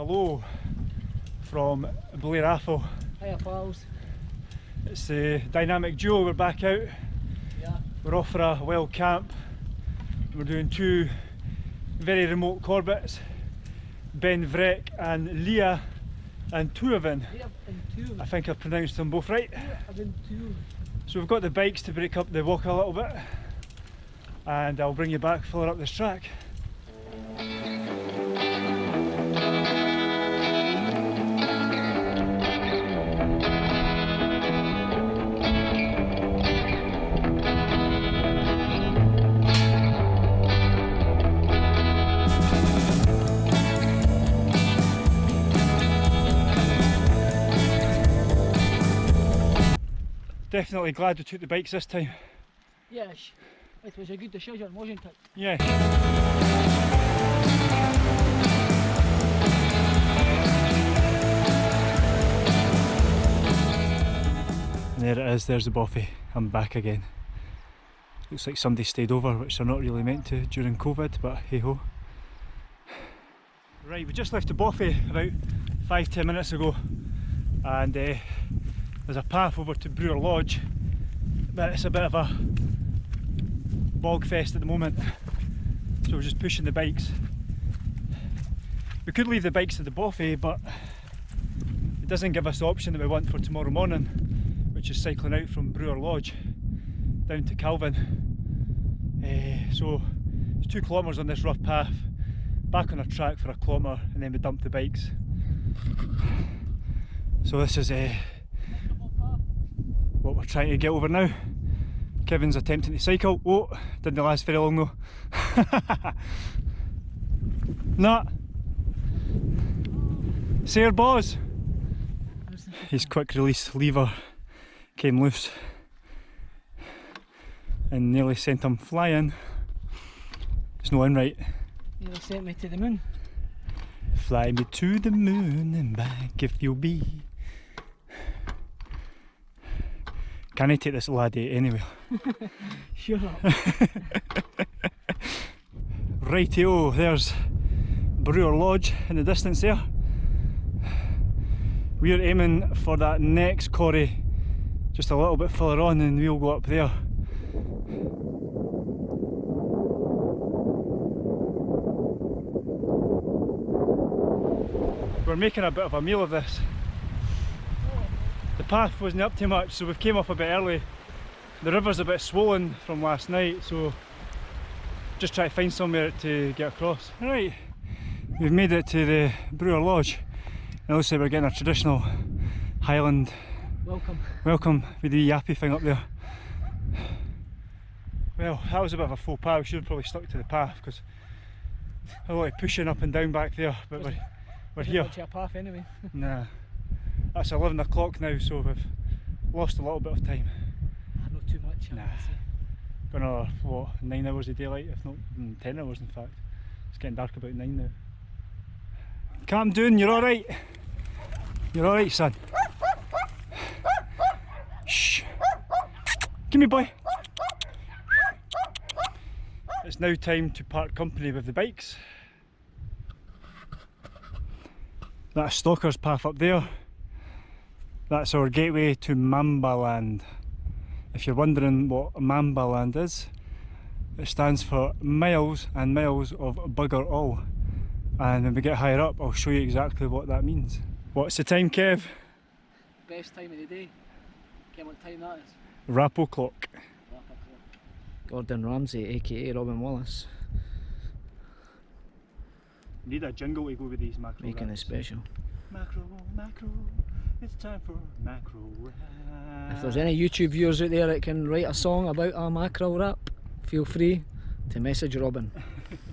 Hello from Blair Atholl. Hiya pals. It's the dynamic duo, we're back out. Yeah. We're off for a wild camp. We're doing two very remote Corbetts, Beinn Bhreac and Leah and Tuavin. We have been. I think I've pronounced them both right. So we've got the bikes to break up the walk a little bit and I'll bring you back further up this track. Definitely glad we took the bikes this time. Yes. It was a good decision, wasn't it? Yeah. There it is, there's the bothy. I'm back again. Looks like somebody stayed over, which they're not really meant to during COVID, but hey ho. Right, we just left the bothy about five, ten minutes ago, and uh, there's a path over to Bruar Lodge, but it's a bit of a bog fest at the moment. So we're just pushing the bikes. We could leave the bikes at the bothy but it doesn't give us the option that we want for tomorrow morning which is cycling out from Bruar Lodge down to Calvine. Uh, so it's two kilometres on this rough path back on a track for a kilometre and then we dump the bikes. So this is uh, what we're trying to get over now Kevin's attempting to cycle. Oh, didn't last very long though. nah. Sayer Boz. His quick release lever came loose and nearly sent him flying. It's no in right. Nearly sent me to the moon. Fly me to the moon and back if you'll be. Can I take this laddie anyway? Up. Rightio, there's Bruar Lodge in the distance there. We're aiming for that next quarry just a little bit further on and we'll go up there. We're making a bit of a meal of this. The path wasn't up too much so we've came off a bit early. The river's a bit swollen from last night so just try to find somewhere to get across. Right, we've made it to the Bruar Lodge. Looks like we're getting a traditional Highland Welcome. welcome with the yappy thing up there. Well, that was a bit of a faux pas, we should have probably stuck to the path because a lot of pushing up and down back there, but we're, we're here. much of a path anyway. Nah, that's 11 o'clock now so we've lost a little bit of time. Ah, Not too much. Nah. Got another, what, 9 hours of daylight, if not mm, 10 hours in fact. It's getting dark about 9 now. Calm down, you're alright. You're alright, son. Shh. Give me, boy. It's now time to part company with the bikes. That's Stalker's Path up there. That's our gateway to Mambaland. If you're wondering what Mambaland is, it stands for miles and miles of bugger all. And when we get higher up, I'll show you exactly what that means. What's the time, Kev? Best time of the day. Get what time that is. Rappo clock. Gordon Ramsay, aka Robin Wallace, Need a jingle to go with these macro making it special. Macro, macro, it's time for macro rap. If there's any YouTube viewers out there that can write a song about a mackerel rap, feel free to message Robin.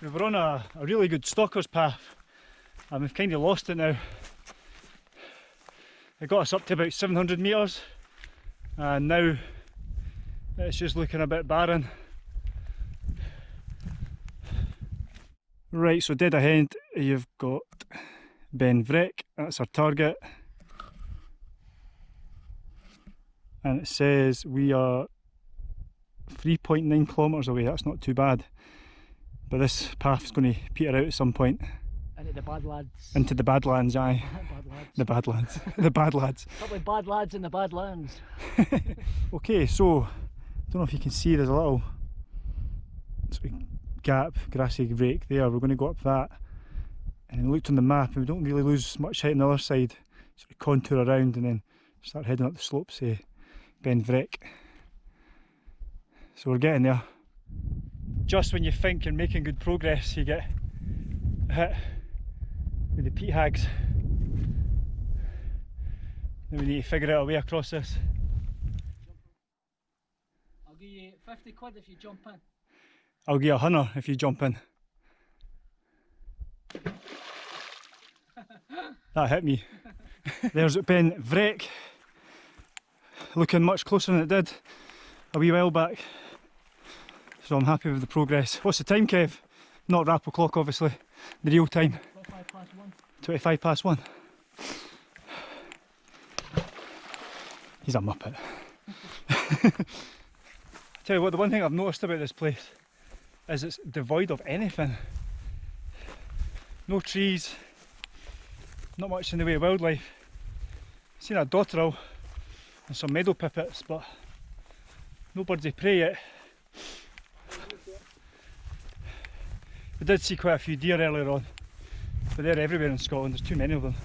We were on a, a really good stalker's path and we've kind of lost it now. It got us up to about 700 metres and now it's just looking a bit barren. Right, so dead ahead you've got Beinn Bhreac, that's our target. And it says we are 3.9 kilometres away, that's not too bad. But this path's going to peter out at some point. Into the bad lads. Into the Badlands, aye. bad lads. The Badlands. the bad lads. Couple bad lads in the bad lands. okay, so, I don't know if you can see there's a little sort of gap, grassy break there. We're going to go up that. And then looked on the map and we don't really lose much height on the other side. Sort of contour around and then start heading up the slopes, eh, say, Beinn Bhreac. So we're getting there. Just when you think you're making good progress, you get hit with the peat hags. Then we need to figure out a way across this. I'll give you 50 quid if you jump in. I'll give you a hunter if you jump in. that hit me. There's Beinn Bhreac, looking much closer than it did a wee while back. So I'm happy with the progress. What's the time, Kev? Not Rappel clock, obviously. The real time. 25 past 1. 25 past 1. He's a muppet. Tell you what, the one thing I've noticed about this place is it's devoid of anything. No trees, not much in the way of wildlife. Seen a dotterel and some meadow pipits, but no birds of prey yet. We did see quite a few deer earlier on, but they're everywhere in Scotland, there's too many of them.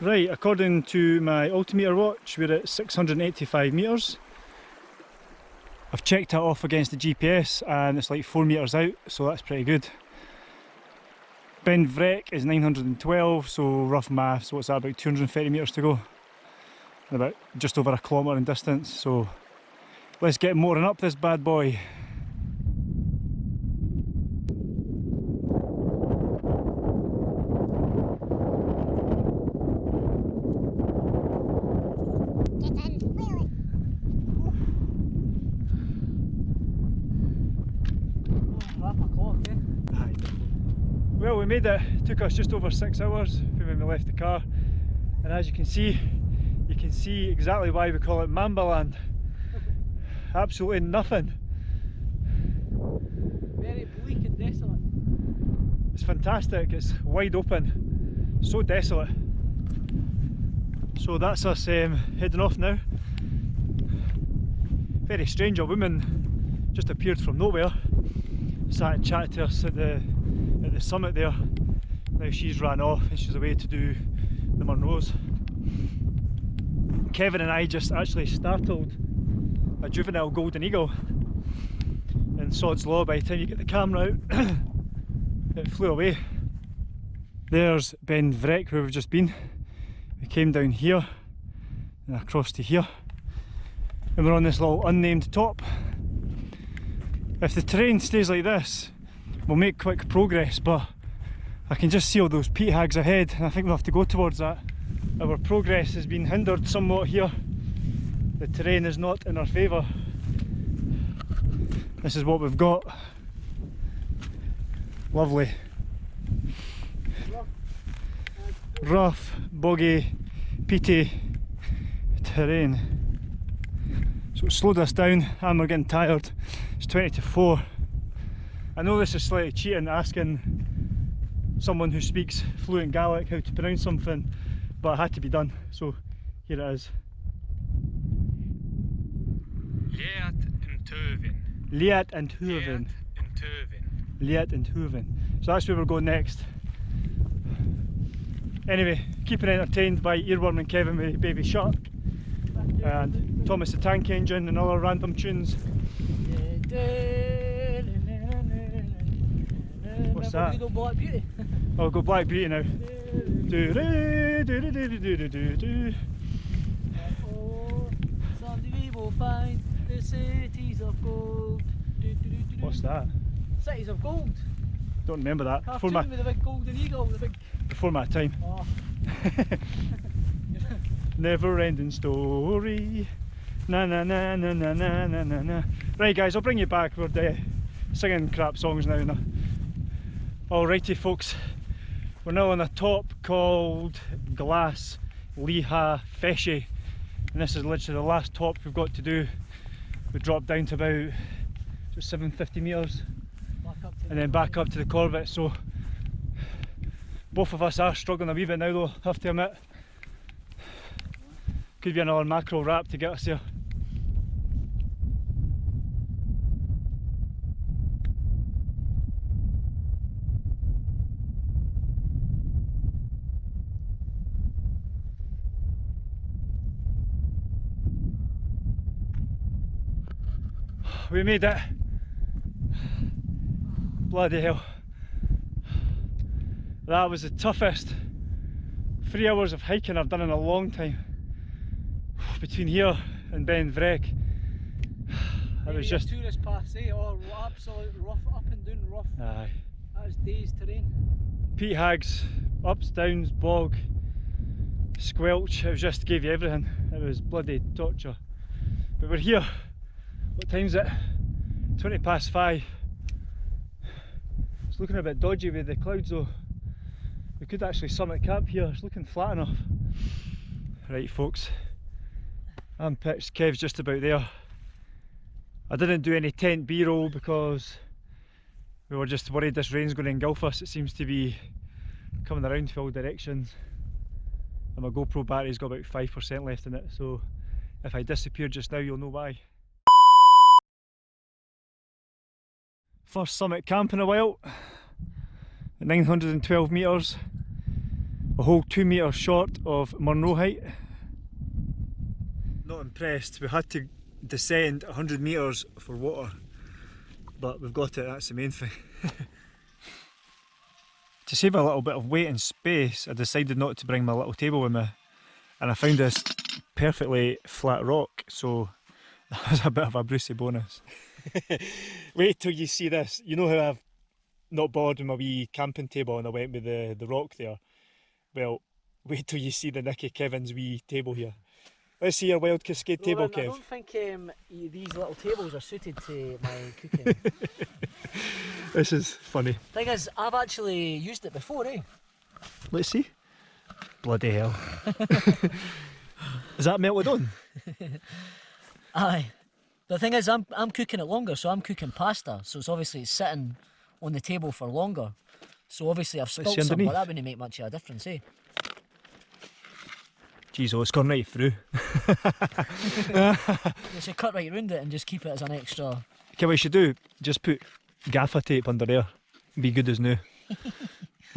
Right, according to my altimeter watch, we're at 685 metres. I've checked it off against the GPS and it's like 4 metres out, so that's pretty good. Beinn Bhreac is 912, so rough maths, what's that, about 230 metres to go? And about just over a kilometre in distance, so let's get motoring up this bad boy. Well, we made it. it. Took us just over six hours from when we left the car, and as you can see, you can see exactly why we call it Mambaland. Absolutely nothing. Very bleak and desolate. It's fantastic. It's wide open, so desolate. So that's us um, heading off now. Very strange. A woman just appeared from nowhere, sat and chatted to us at the at the summit there. Now she's ran off and she's away to do the Munros. Kevin and I just actually startled a juvenile golden eagle in Sod's Law by the time you get the camera out it flew away. There's Beinn Bhreac where we've just been. We came down here and across to here and we're on this little unnamed top. If the terrain stays like this we'll make quick progress but I can just see all those peat hags ahead and I think we'll have to go towards that. Our progress has been hindered somewhat here. The terrain is not in our favour. This is what we've got. Lovely. Rough, boggy, peaty terrain. So it slowed us down and we're getting tired. It's 20 to 4. I know this is slightly cheating asking someone who speaks fluent Gaelic how to pronounce something, but it had to be done, so here it is. Leat and Tuvin. Liat and Tuvin. Liat and Hooven. So that's where we're going next. Anyway, keeping entertained by Earworm and Kevin with Baby Shark and Thomas the Tank Engine and other random tunes. What's that? Good old Black Beauty. I'll go Black Beauty now. Do, do, do, do, do, do, do, do. Oh, someday we will find the cities of gold. Do, do, do. What's that? Cities of gold. Don't remember that. Before Cartoon my, with the big golden eagle, the big. before my time. Ah. Oh, Never ending story. Na na na na na na na na. Right, guys, I'll bring you back. We're uh, singing crap songs now. now. Alrighty, folks. We're now on a top called Glass Leha Feshy. And this is literally the last top we've got to do. We dropped down to about just 750 metres back up to and then back up to the Corbett. So both of us are struggling a wee bit now though, have to admit. Could be another macro wrap to get us there. We made it. Bloody hell. That was the toughest three hours of hiking I've done in a long time. Between here and Beinn Bhreac. It was just. tourist pass, eh? Or absolute rough, up and down rough. Aye. That was days terrain. peat hags, ups, downs, bog, squelch. It was just gave you everything. It was bloody torture. But we're here. What time's it? 20 past five. It's looking a bit dodgy with the clouds though. We could actually summit camp here. It's looking flat enough. Right, folks. I'm pitched. Kev's just about there. I didn't do any tent B-roll because we were just worried this rain's going to engulf us. It seems to be coming around to all directions. And my GoPro battery's got about 5% left in it, so if I disappear just now, you'll know why. First summit camp in a while, at 912 metres, a whole 2 metres short of Munro height. Not impressed, we had to descend 100 metres for water, but we've got it, that's the main thing. to save a little bit of weight and space, I decided not to bring my little table with me, and I found this perfectly flat rock, so that was a bit of a Brucey bonus. Wait till you see this. You know how I've not bothered with my wee camping table and I went with the, the rock there? Well, wait till you see the Nicky Kevin's wee table here. Let's see your Wild Cascade table, Roland, I don't think um, these little tables are suited to my cooking. This is funny. Thing is, I've actually used it before, eh? Let's see. Bloody hell. is that melted on? Aye. The thing is, I'm I'm cooking it longer, so I'm cooking pasta. So it's obviously it's sitting on the table for longer. So obviously I've spilt some, but that wouldn't make much of a difference, eh? Jeez, oh, it's gone right through. You should cut right round it and just keep it as an extra. Okay, what you should do, just put gaffer tape under there. Be good as new.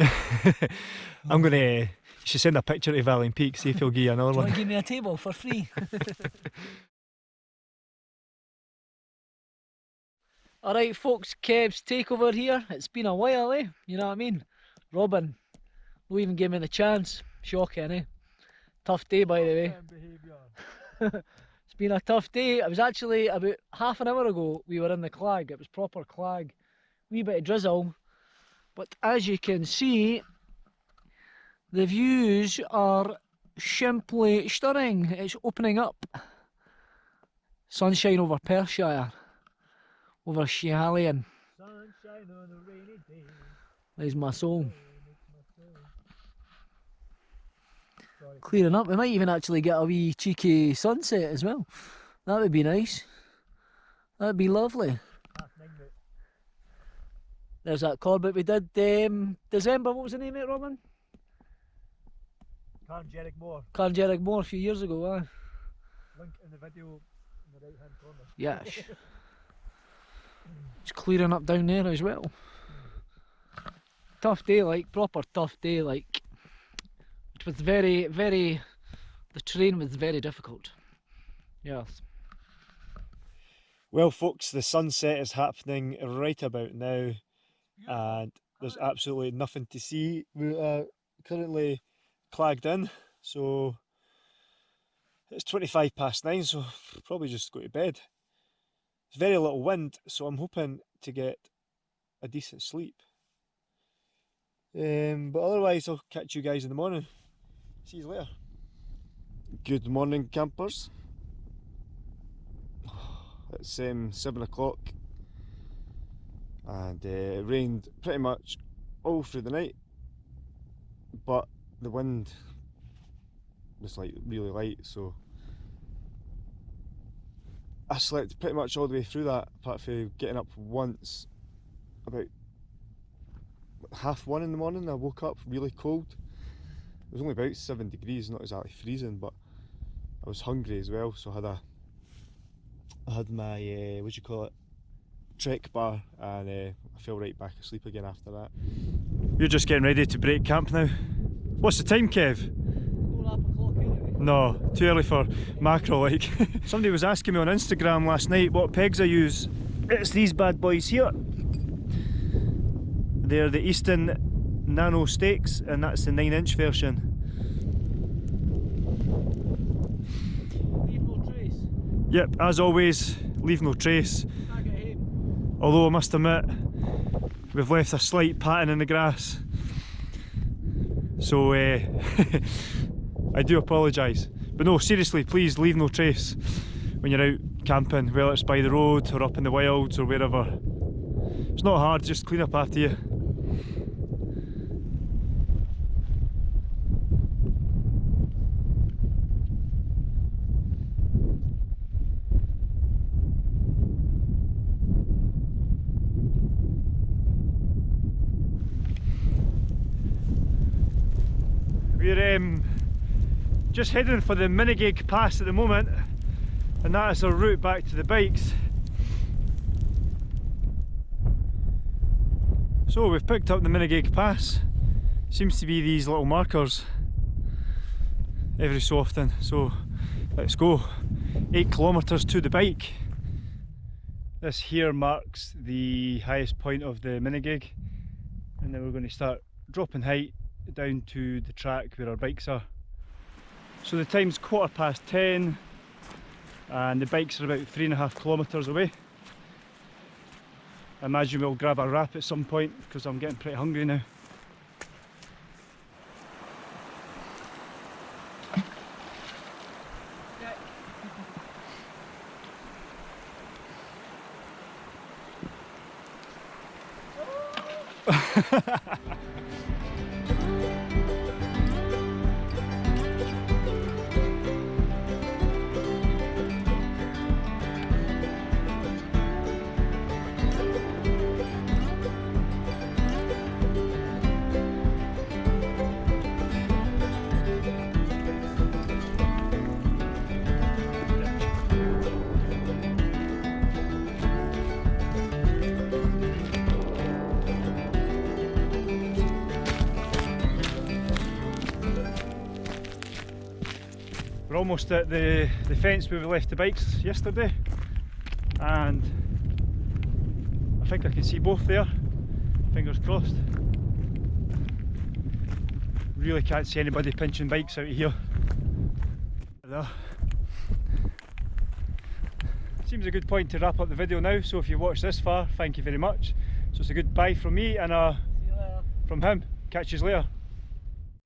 I'm gonna. You should send a picture to Valley Peak, see if he'll give you another one. give me a table for free? Alright, folks, Kev's takeover here. It's been a while, eh? You know what I mean? Robin, no even give me the chance. Shocking, eh? Tough day, by the way. it's been a tough day. It was actually about half an hour ago we were in the clag. It was proper clag. Wee bit of drizzle. But as you can see, the views are simply stunning. It's opening up. Sunshine over Perthshire. Over Schiehallion. Sunshine on a rainy day. There's my soul. Clearing up. We might even actually get a wee cheeky sunset as well. That would be nice. That'd be lovely. There's that Corbett we did um, December. What was the name of it, Robin? Carn Dearg Mor. Carngeric Moor a few years ago. Aye. Link in the video in the right hand corner. Yes. It's clearing up down there as well. Tough day, like proper tough day, like. It was very, very. The terrain was very difficult. Yes. Well, folks, the sunset is happening right about now, and there's absolutely nothing to see. We are currently clagged in, so it's 25 past nine, so probably just go to bed. There's very little wind, so I'm hoping to get a decent sleep. Um, but otherwise, I'll catch you guys in the morning. See you later. Good morning, campers. It's um, seven o'clock, and uh, it rained pretty much all through the night, but the wind was like really light, so I slept pretty much all the way through that, apart from getting up once about half one in the morning. I woke up really cold. It was only about seven degrees, not exactly freezing, but I was hungry as well, so I had a I had my uh, what do you call it trek bar, and uh, I fell right back asleep again after that. You're just getting ready to break camp now. What's the time, Kev? Four up o'clock anyway. No, too early for macro like. Somebody was asking me on Instagram last night what pegs I use. It's these bad boys here. They're the Easton Nano Stakes and that's the 9 inch version. Leave no trace. Yep, as always, leave no trace. Tag it home. Although I must admit, we've left a slight pattern in the grass. So uh, I do apologise. But no, seriously, please leave no trace when you're out camping, whether it's by the road or up in the wilds or wherever. It's not hard, just clean up after you. We're um, just heading for the Minigaig Pass at the moment, and that is our route back to the bikes. So we've picked up the Minigaig Pass. Seems to be these little markers every so often. So let's go. Eight kilometres to the bike. This here marks the highest point of the Minigaig, and then we're going to start dropping height down to the track where our bikes are. So the time's quarter past 10 and the bikes are about three and a half kilometres away. I imagine we'll grab a wrap at some point because I'm getting pretty hungry now. We're almost at the, the fence where we left the bikes yesterday and I think I can see both there, fingers crossed. Really can't see anybody pinching bikes out of here. There. Seems a good point to wrap up the video now, so if you've watched this far, thank you very much. So it's a goodbye from me and a See you later. from him. Catch you later.